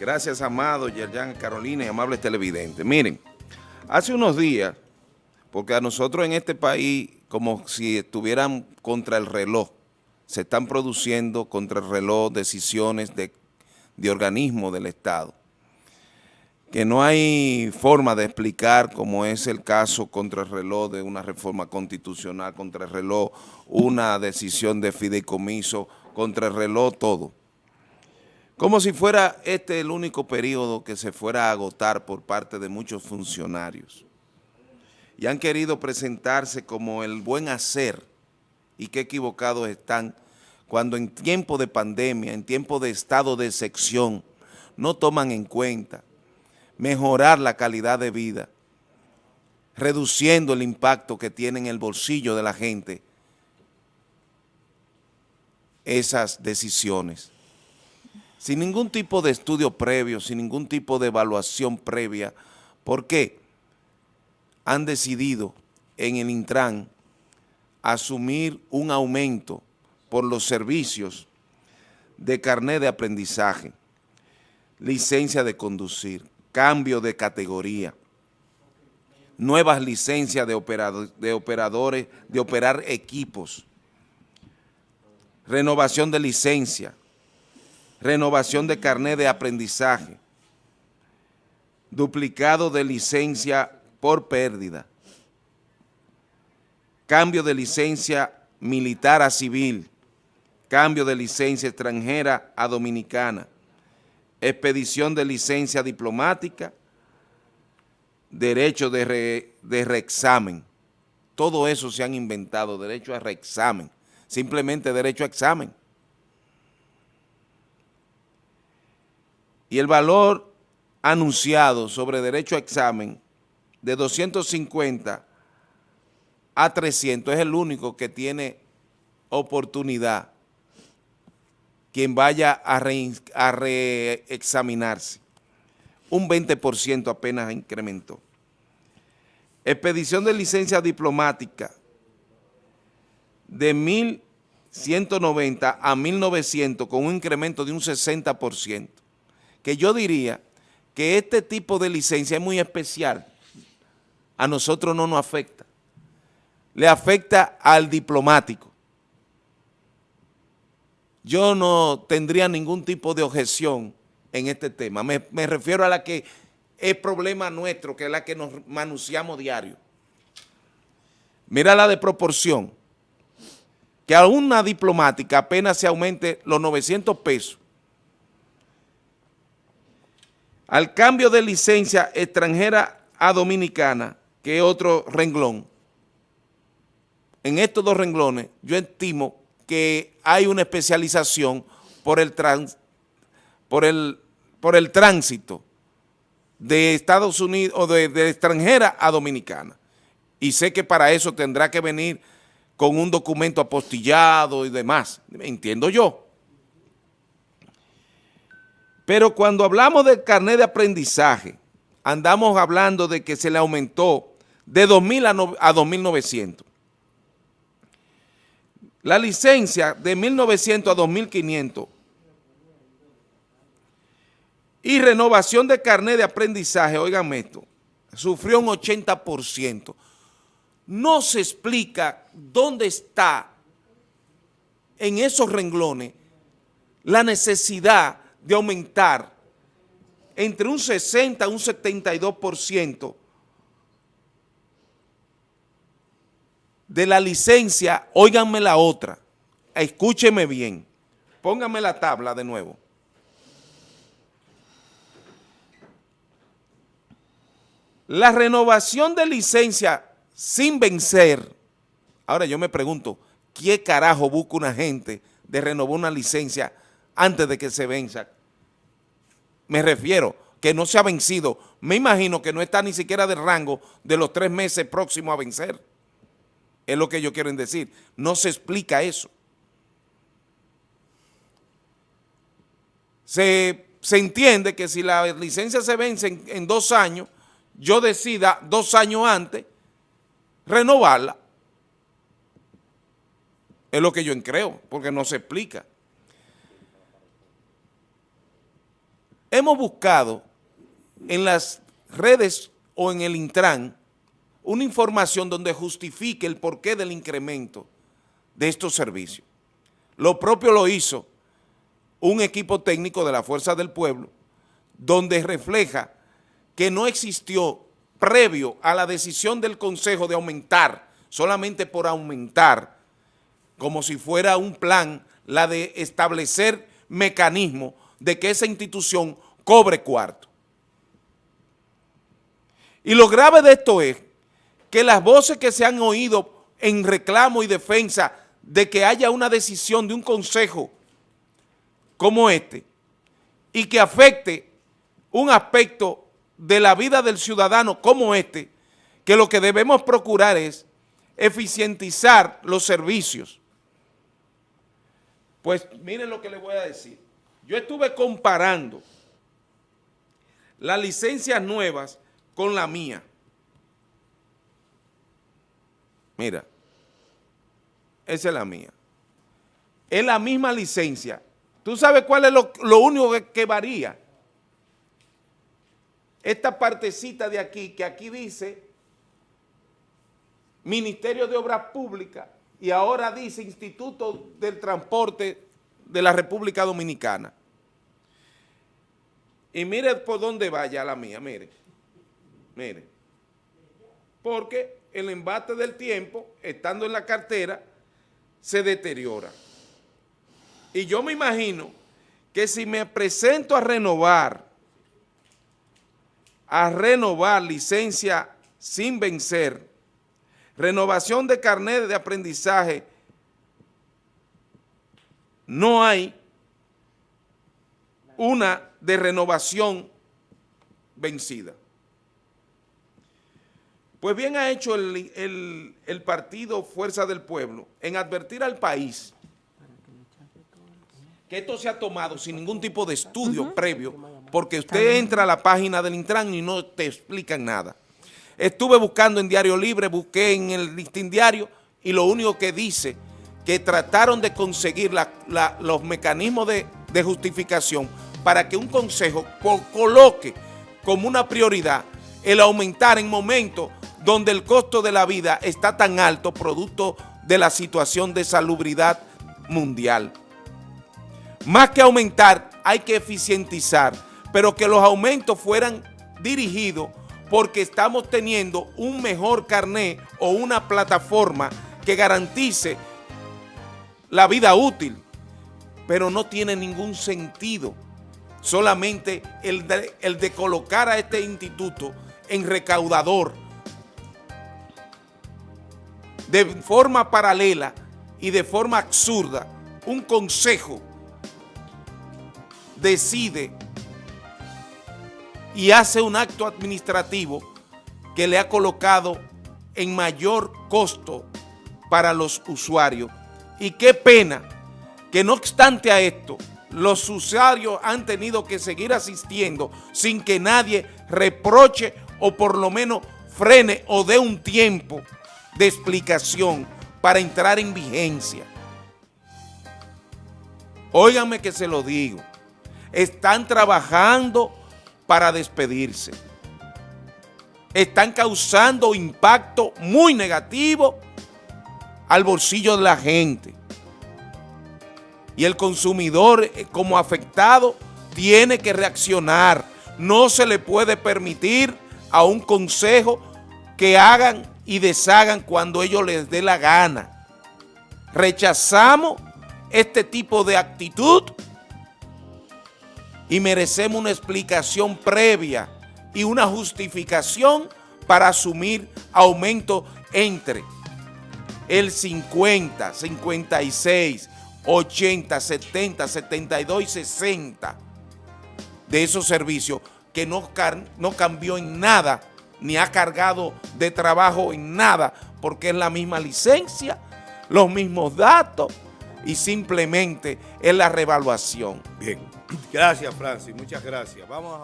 Gracias, Amado, Yerjan, Carolina y amables televidentes. Miren, hace unos días, porque a nosotros en este país, como si estuvieran contra el reloj, se están produciendo contra el reloj decisiones de, de organismos del Estado, que no hay forma de explicar, como es el caso contra el reloj de una reforma constitucional, contra el reloj una decisión de fideicomiso, contra el reloj todo. Como si fuera este el único periodo que se fuera a agotar por parte de muchos funcionarios. Y han querido presentarse como el buen hacer y qué equivocados están cuando en tiempo de pandemia, en tiempo de estado de sección, no toman en cuenta mejorar la calidad de vida, reduciendo el impacto que tiene en el bolsillo de la gente esas decisiones sin ningún tipo de estudio previo, sin ningún tipo de evaluación previa. ¿Por qué? Han decidido en el Intran asumir un aumento por los servicios de carnet de aprendizaje, licencia de conducir, cambio de categoría, nuevas licencias de, de operadores, de operar equipos, renovación de licencia, renovación de carnet de aprendizaje, duplicado de licencia por pérdida, cambio de licencia militar a civil, cambio de licencia extranjera a dominicana, expedición de licencia diplomática, derecho de, de reexamen. Todo eso se han inventado, derecho a reexamen, simplemente derecho a examen. Y el valor anunciado sobre derecho a examen de 250 a 300 es el único que tiene oportunidad quien vaya a, reexaminarse. Un 20% apenas incrementó. Expedición de licencia diplomática de 1.190 a 1.900 con un incremento de un 60% que yo diría que este tipo de licencia es muy especial. A nosotros no nos afecta. Le afecta al diplomático. Yo no tendría ningún tipo de objeción en este tema. Me, refiero a la que es problema nuestro, que es la que nos manunciamos diario. Mira la de proporción. Que a una diplomática apenas se aumente los 900 pesos al cambio de licencia extranjera a dominicana, que es otro renglón, en estos dos renglones yo estimo que hay una especialización por el, por el, por el tránsito de Estados Unidos o de, de extranjera a dominicana. Y sé que para eso tendrá que venir con un documento apostillado y demás, entiendo yo. Pero cuando hablamos del carnet de aprendizaje, andamos hablando de que se le aumentó de 2.000 a 2.900. La licencia de 1.900 a 2.500 y renovación de carnet de aprendizaje, oigan esto, sufrió un 80%. No se explica dónde está en esos renglones la necesidad de aumentar entre un 60 y un 72% de la licencia, óiganme la otra, escúcheme bien, pónganme la tabla de nuevo. La renovación de licencia sin vencer, ahora yo me pregunto, ¿qué carajo busca una gente de renovar una licencia antes de que se venza. Me refiero que no se ha vencido. Me imagino que no está ni siquiera del rango de los tres meses próximos a vencer. Es lo que yo quiero decir. No se explica eso. Se, entiende que si la licencia se vence en, en dos años, yo decida dos años antes renovarla. Es lo que yo creo, porque no se explica. Hemos buscado en las redes o en el Intran una información donde justifique el porqué del incremento de estos servicios. Lo propio lo hizo un equipo técnico de la Fuerza del Pueblo, donde refleja que no existió previo a la decisión del Consejo de aumentar, solamente por aumentar, como si fuera un plan, la de establecer mecanismos de que esa institución cobre cuarto. Y lo grave de esto es que las voces que se han oído en reclamo y defensa de que haya una decisión de un consejo como este y que afecte un aspecto de la vida del ciudadano como este, que lo que debemos procurar es eficientizar los servicios. Pues miren lo que les voy a decir. Yo estuve comparando las licencias nuevas con la mía. Mira, esa es la mía. Es la misma licencia. ¿Tú sabes cuál es lo, único que, varía? Esta partecita de aquí, que aquí dice Ministerio de Obras Públicas y ahora dice Instituto del Transporte de la República Dominicana. Y mire por dónde vaya la mía, mire. Mire. Porque el embate del tiempo, estando en la cartera, se deteriora. Y yo me imagino que si me presento a renovar, a renovar licencia sin vencer, renovación de carnet de aprendizaje, no hay una de renovación vencida. Pues bien ha hecho el, partido Fuerza del Pueblo en advertir al país que esto se ha tomado sin ningún tipo de estudio previo, porque usted entra a la página del Intran y no te explican nada. Estuve buscando en Diario Libre, busqué en el Listín Diario y lo único que dice que trataron de conseguir los mecanismos de, de justificación para que un consejo coloque como una prioridad el aumentar en momentos donde el costo de la vida está tan alto producto de la situación de salubridad mundial. Más que aumentar, hay que eficientizar, pero que los aumentos fueran dirigidos porque estamos teniendo un mejor carné o una plataforma que garantice la vida útil, pero no tiene ningún sentido solamente el de, colocar a este instituto en recaudador de forma paralela y de forma absurda, un consejo decide y hace un acto administrativo que le ha colocado en mayor costo para los usuarios. Y qué pena que no obstante a esto, los usuarios han tenido que seguir asistiendo sin que nadie reproche o por lo menos frene o dé un tiempo de explicación para entrar en vigencia. Óiganme que se lo digo. Están trabajando para despedirse. Están causando impacto muy negativo al bolsillo de la gente y el consumidor eh, como afectado tiene que reaccionar. No se le puede permitir a un consejo que hagan y deshagan cuando ellos les dé la gana. Rechazamos este tipo de actitud y merecemos una explicación previa y una justificación para asumir aumento entre el 50, 56, 80, 70, 72 y 60 de esos servicios que no, no cambió en nada, ni ha cargado de trabajo en nada, porque es la misma licencia, los mismos datos y simplemente es la revaluación. Bien, gracias Francis, muchas gracias. Vamos a